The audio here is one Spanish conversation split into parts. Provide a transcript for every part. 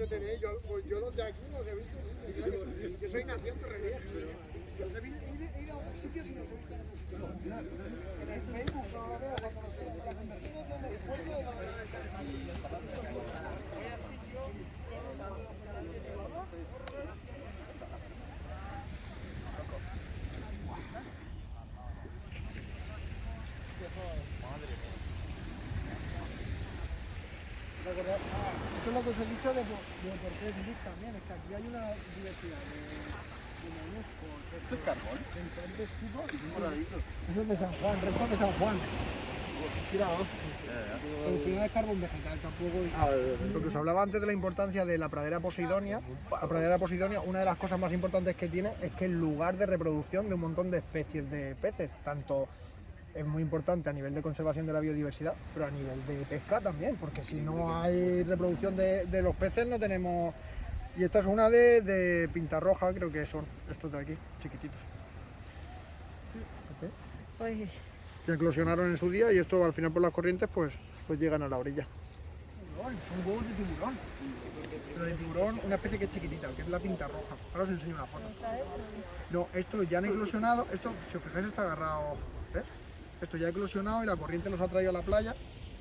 yo, pues yo los de aquí los he visto, yo soy naciente revés, pero he, ido a otros sitios y los he visto en el Facebook solo lo veo cuando los he visto, imagínate en el pueblo de la Recordad- ah, Eso es lo que os he dicho de, por- de por qué es también, es que aquí hay una diversidad de, de moluscos, ¿Esto es carbón? De diferentes tipos. Eso es de San Juan, resto de San Juan. Producción de carbón vegetal tampoco. Lo que os hablaba antes de la importancia de la pradera posidonia, la pradera posidonia, una de las cosas más importantes que tiene es que es lugar de reproducción de un montón de especies de peces, tanto es muy importante a nivel de conservación de la biodiversidad, pero a nivel de pesca también, porque si no hay reproducción de, de los peces no tenemos... Y esta es una de, de pinta roja, creo que son estos de aquí, chiquititos. Pues, Que eclosionaron en su día y esto al final por las corrientes pues, pues llegan a la orilla. Son huevos de tiburón. Pero de tiburón, una especie que es chiquitita, que es la pinta roja. Ahora os enseño una foto. No, esto ya han eclosionado, esto, si os fijáis, está agarrado. Esto ya ha eclosionado y la corriente los ha traído a la playa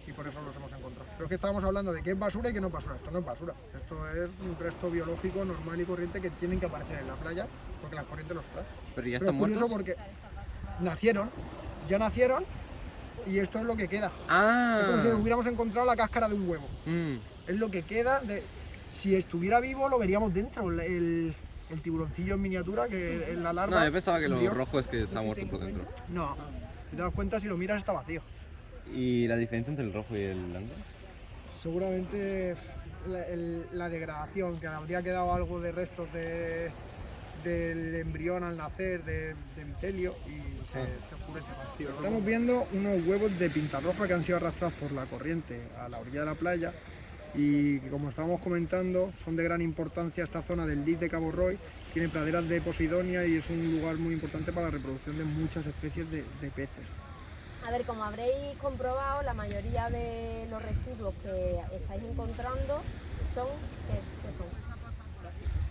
y por eso los hemos encontrado. Pero es que estábamos hablando de qué es basura y qué no es basura. Esto no es basura, esto es un resto biológico normal y corriente que tienen que aparecer en la playa porque la corriente los trae. Pero ya Pero están es curioso muertos. porque nacieron, ya nacieron y esto es lo que queda. Es como si Ah. hubiéramos encontrado la cáscara de un huevo. Mm. Es lo que queda de... Si estuviera vivo lo veríamos dentro, el, el- tiburoncillo en miniatura que es la larva. No, yo pensaba que lo rojo es que se ha muerto por dentro. No, si te das cuenta, si lo miras está vacío. ¿Y la diferencia entre el rojo y el blanco? Seguramente la, el- la degradación, que habría quedado algo de restos de, del embrión al nacer, de, de micelio, y se, se oscurece. Estamos viendo unos huevos de pinta roja que han sido arrastrados por la corriente a la orilla de la playa y como estábamos comentando son de gran importancia esta zona del Lit de Cabo Roy, tiene praderas de Posidonia y es un lugar muy importante para la reproducción de muchas especies de, peces. a ver, como habréis comprobado, la mayoría de los residuos que estáis encontrando son, ¿qué?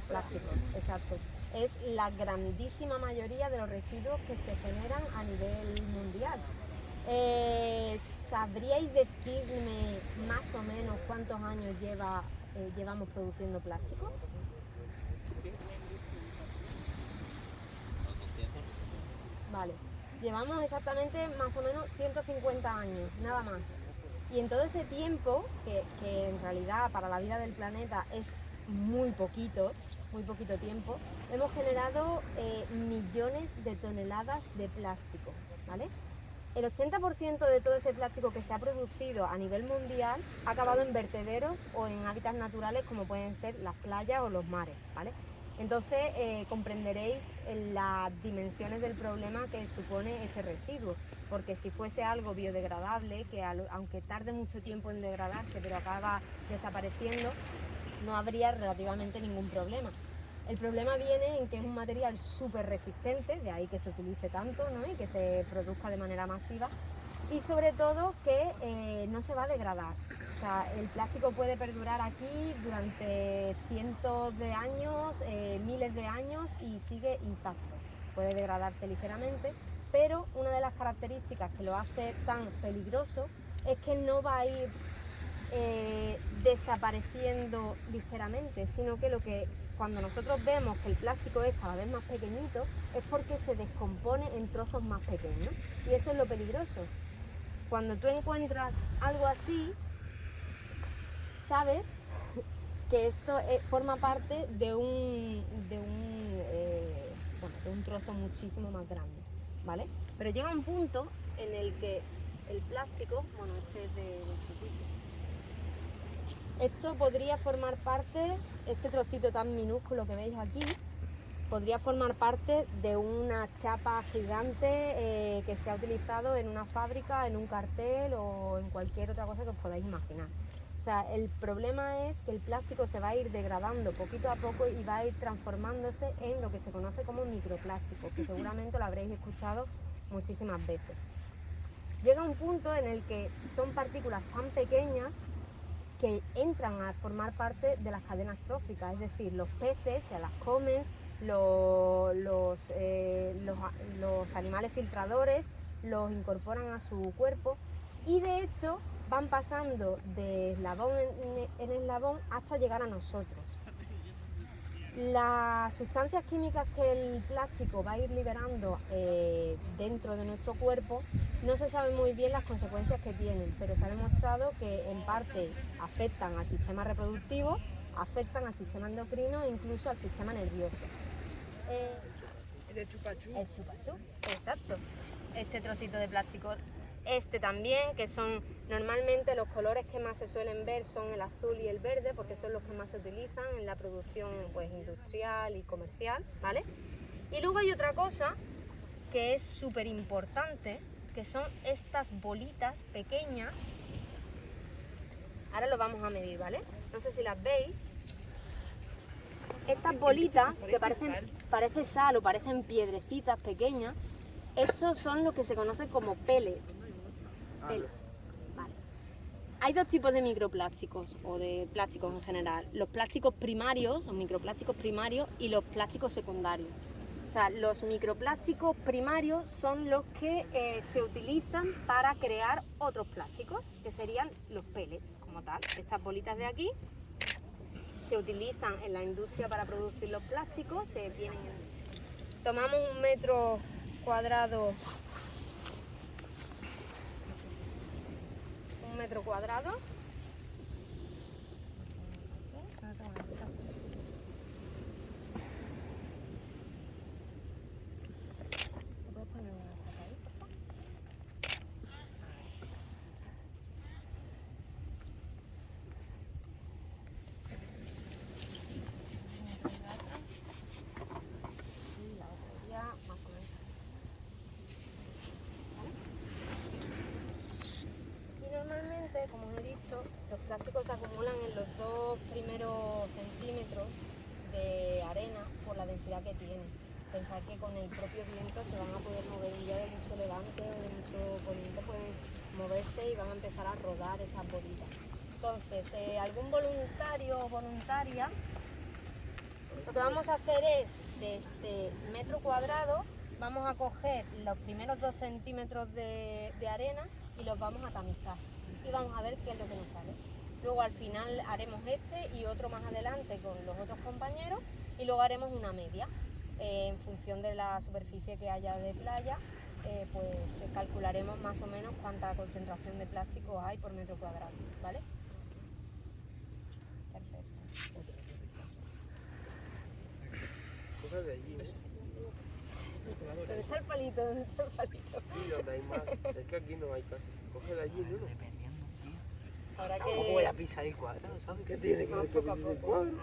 Plásticos, exacto. Es la grandísima mayoría de los residuos que se generan a nivel mundial. Eh, ¿Sabríais decirme más o menos cuántos años lleva, eh, llevamos produciendo plásticos? Vale, llevamos exactamente más o menos 150 años, nada más. Y en todo ese tiempo, que, que en realidad para la vida del planeta es muy poquito, muy poquito tiempo, hemos generado eh, millones de toneladas de plástico, ¿vale? El 80% de todo ese plástico que se ha producido a nivel mundial ha acabado en vertederos o en hábitats naturales como pueden ser las playas o los mares, ¿vale? Entonces eh, comprenderéis eh, las dimensiones del problema que supone ese residuo, porque si fuese algo biodegradable, que aunque tarde mucho tiempo en degradarse, pero acaba desapareciendo, no habría relativamente ningún problema. El problema viene en que es un material súper resistente, de ahí que se utilice tanto ¿no? y que se produzca de manera masiva, y sobre todo que eh, no se va a degradar. O sea, el plástico puede perdurar aquí durante cientos de años, eh, miles de años y sigue intacto. Puede degradarse ligeramente, pero una de las características que lo hace tan peligroso es que no va a ir eh, desapareciendo ligeramente, sino que lo que cuando nosotros vemos que el plástico es cada vez más pequeñito es porque se descompone en trozos más pequeños y eso es lo peligroso. Cuando tú encuentras algo así, sabes que esto eh, forma parte de un, de, un, eh, bueno, de un trozo muchísimo más grande, ¿vale? Pero llega un punto en el que el plástico, bueno, este es de, de. Esto podría formar parte, este trocito tan minúsculo que veis aquí, podría formar parte de una chapa gigante eh, que se ha utilizado en una fábrica, en un cartel o en cualquier otra cosa que os podáis imaginar. O sea, el problema es que el plástico se va a ir degradando poquito a poco y va a ir transformándose en lo que se conoce como microplástico, que seguramente lo habréis escuchado muchísimas veces. Llega un punto en el que son partículas tan pequeñas que entran a formar parte de las cadenas tróficas, es decir, los peces se las comen, lo- los, eh, los los animales filtradores los incorporan a su cuerpo y de hecho van pasando de eslabón en, en eslabón hasta llegar a nosotros. Las sustancias químicas que el plástico va a ir liberando eh, dentro de nuestro cuerpo no se sabe muy bien las consecuencias que tienen, pero se ha demostrado que en parte afectan al sistema reproductivo, afectan al sistema endocrino e incluso al sistema nervioso. Eh, El chupachú. el chupachú, exacto. Este trocito de plástico, este también, que son normalmente los colores que más se suelen ver son el azul y el verde, porque son los que más se utilizan en la producción pues, industrial y comercial, ¿vale? Y luego hay otra cosa que es súper importante, que son estas bolitas pequeñas. Ahora lo vamos a medir, ¿vale? No sé si las veis. Estas bolitas que parecen, parece sal o parecen piedrecitas pequeñas, estos son lo que se conoce como pellets. Hay dos tipos de microplásticos o de plásticos en general. Los plásticos primarios o microplásticos primarios y los plásticos secundarios. O sea, los microplásticos primarios son los que eh, se utilizan para crear otros plásticos, que serían los pellets como tal. Estas bolitas de aquí se utilizan en la industria para producir los plásticos, se tienen tomamos un metro cuadrado un metro cuadrado ¿Me puedes poner una taza ahí, por favor? y la otra iría más o menos aquí. ¿Vale? Y normalmente, como os he dicho, los plásticos se acumulan en los dos primeros centímetros de arena por la densidad que tienen. Pensar que con el propio viento se van a poder mover día de mucho levante o de mucho poniente, pueden moverse y van a empezar a rodar esas bolitas. Entonces, eh, algún voluntario o voluntaria lo que vamos a hacer es, de este metro cuadrado, vamos a coger los primeros dos centímetros de arena y los vamos a tamizar. Y vamos a ver qué es lo que nos sale. Luego al final haremos este y otro más adelante con los otros compañeros y luego haremos una media. Eh, en función de la superficie que haya de playa, eh, pues eh, calcularemos más o menos cuánta concentración de plástico hay por metro cuadrado, ¿vale? Perfecto. Coge de allí, ¿ves? ¿Dónde está el palito? ¿Dónde está el palito? Sí, donde hay más. Es que aquí no hay casi. Coge de allí, ¿no? Ahora ¿Cómo voy a pisar el cuadrado, sabes? ¿Qué tiene que ver poco. cuadro?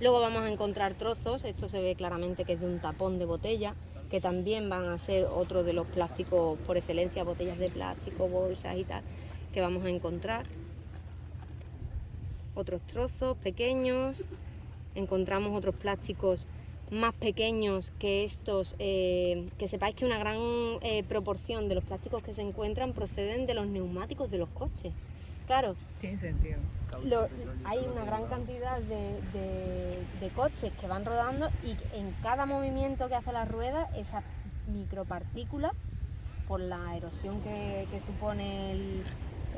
Luego vamos a encontrar trozos, esto se ve claramente que es de un tapón de botella, que también van a ser otro de los plásticos por excelencia, botellas de plástico, bolsas y tal, que vamos a encontrar. Otros trozos pequeños, encontramos otros plásticos más pequeños que estos, eh, que sepáis que una gran eh, proporción de los plásticos que se encuentran proceden de los neumáticos de los coches. Claro, Tiene sentido. lo- hay una gran cantidad de, de- de coches que van rodando y en cada movimiento que hace la rueda, esas micropartículas, por la erosión que, que supone el,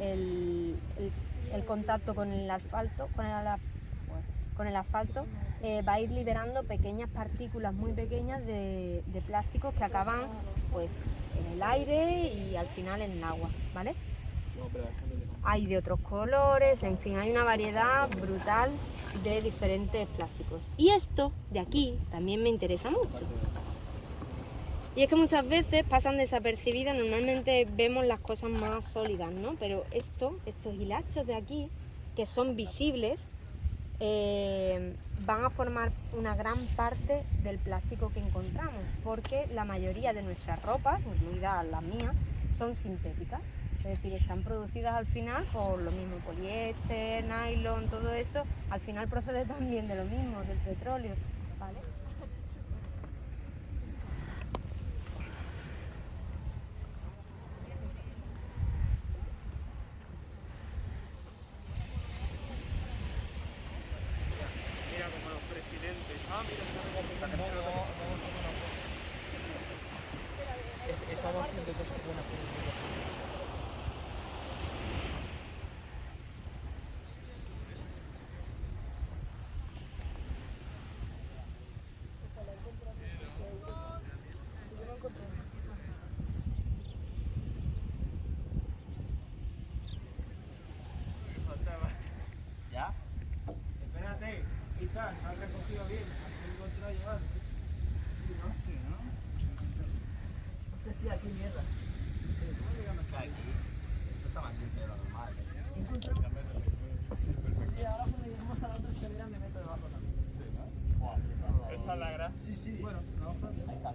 el- el- el contacto con el asfalto, con el, con el asfalto, eh, va a ir liberando pequeñas partículas muy pequeñas de, de plásticos que acaban pues en el aire y al final en el agua, ¿vale? Hay de otros colores, en fin, hay una variedad brutal de diferentes plásticos. Y esto de aquí también me interesa mucho. Y es que muchas veces pasan desapercibidas, normalmente vemos las cosas más sólidas, ¿no? Pero esto, estos hilachos de aquí, que son visibles, eh, van a formar una gran parte del plástico que encontramos, porque la mayoría de nuestras ropas, incluidas las mías, son sintéticas. Es decir, están producidas al final por lo mismo, poliéster, nylon, todo eso, al final procede también de lo mismo, del petróleo. ¿vale? Mira como los presidentes. Ah, mira, Estamos haciendo cosas buenas mundo. ¿Ya? Quizás, has recogido bien, has encontrado llevar. Sí, ¿no? Sí, ¿no? Hostia, sí, aquí mierda. ¿Cómo llegamos Está aquí. Esto está más limpio de lo normal. Y ahora cuando lleguemos a la otra escalera me meto debajo también. Sí, ¿no? Esa es la gracia. Sí, sí. Bueno, no, está.